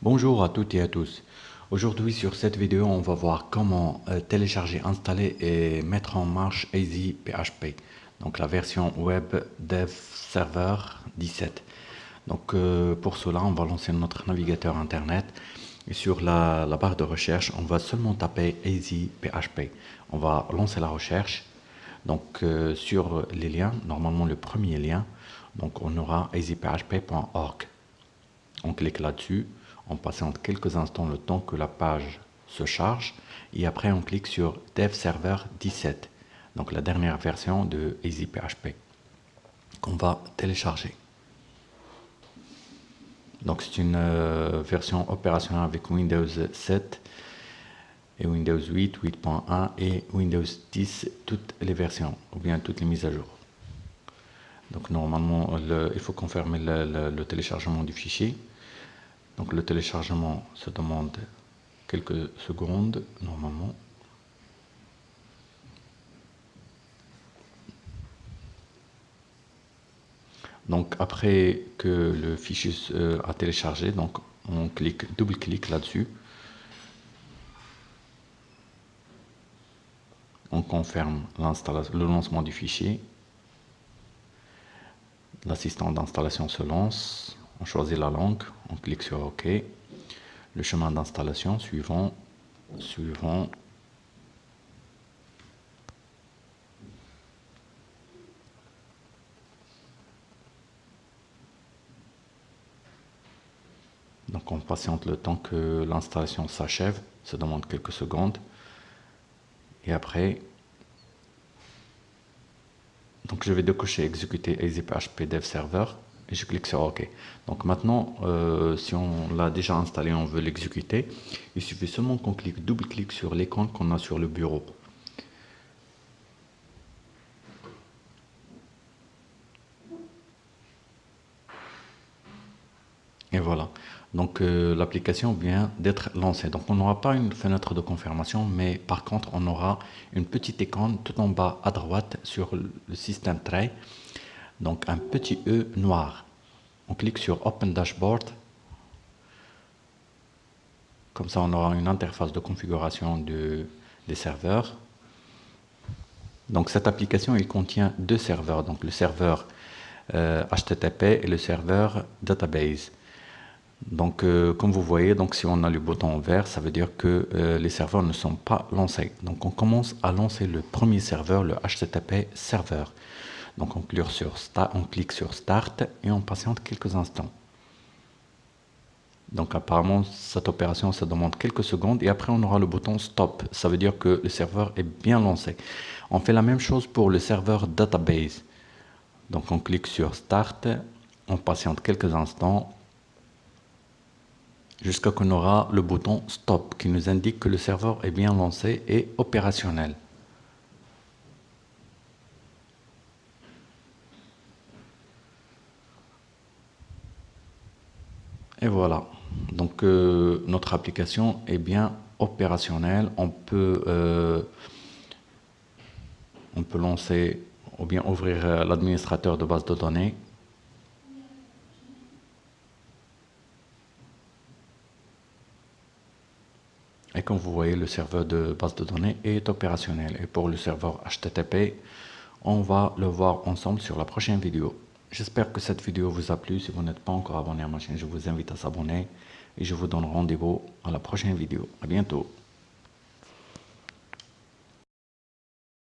Bonjour à toutes et à tous. Aujourd'hui sur cette vidéo, on va voir comment euh, télécharger, installer et mettre en marche Easy PHP. Donc la version web Dev Server 17. Donc euh, pour cela, on va lancer notre navigateur internet et sur la, barre de recherche, on va seulement taper Easy PHP. On va lancer la recherche. Donc euh, sur les liens, normalement le premier lien, donc on aura easyphp.org. On clique là-dessus, on patiente quelques instants le temps que la page se charge et après on clique sur Dev Server 17, donc la dernière version de EasyPHP qu'on va télécharger. Donc c'est une euh, version opérationnelle avec Windows 7 et Windows 8, 8.1 et Windows 10, toutes les versions, ou bien toutes les mises à jour. Donc normalement, il faut confirmer le, téléchargement du fichier. Le téléchargement se demande quelques secondes normalement. Donc après que le fichier a téléchargé, donc on clique, double-clique là-dessus. On confirme le lancement du fichier L'assistant d'installation se lance, on choisit la langue, on clique sur OK. Le chemin d'installation suivant, suivant. Donc on patiente le temps que l'installation s'achève, ça demande quelques secondes. Et après, donc je vais décocher exécuter EasyPHP Dev Server et je clique sur OK. Donc maintenant, euh, si on l'a déjà installé, on veut l'exécuter, il suffit seulement qu'on clique, double-clic sur l'icône qu'on a sur le bureau. Et voilà. Donc euh, l'application vient d'être lancée. Donc on n'aura pas une fenêtre de confirmation, mais par contre on aura une petite icône tout en bas à droite sur le système tray. Donc un petit E noir. On clique sur Open Dashboard. Comme ça on aura une interface de configuration des serveurs. Donc cette application il contient deux serveurs. Donc le serveur HTTP euh, et le serveur Database. Donc, euh, comme vous voyez, donc si on a le bouton vert, ça veut dire que euh, les serveurs ne sont pas lancés. Donc, on commence à lancer le premier serveur, le HTTP serveur. Donc, on clique sur Start, et on patiente quelques instants. Donc, apparemment, cette opération, ça demande quelques secondes et après, on aura le bouton Stop. Ça veut dire que le serveur est bien lancé. On fait la même chose pour le serveur Database. Donc, on clique sur Start, on patiente quelques instants jusqu'à qu'on aura le bouton Stop qui nous indique que le serveur est bien lancé et opérationnel. Et voilà, donc euh, notre application est bien opérationnelle. On peut, euh, on peut lancer ou bien ouvrir euh, l'administrateur de base de données Et comme vous voyez, le serveur de base de données est opérationnel. Et pour le serveur HTTP, on va le voir ensemble sur la prochaine vidéo. J'espère que cette vidéo vous a plu. Si vous n'êtes pas encore abonné à ma chaîne, je vous invite à s'abonner. Et je vous donne rendez-vous à la prochaine vidéo. À bientôt.